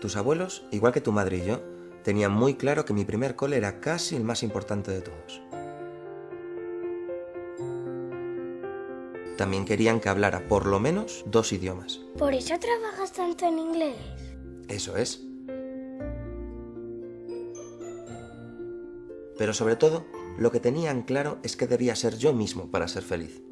Tus abuelos, igual que tu madre y yo, tenían muy claro que mi primer cole era casi el más importante de todos. También querían que hablara por lo menos dos idiomas. ¿Por eso trabajas tanto en inglés? Eso es. Pero sobre todo, lo que tenían claro es que debía ser yo mismo para ser feliz.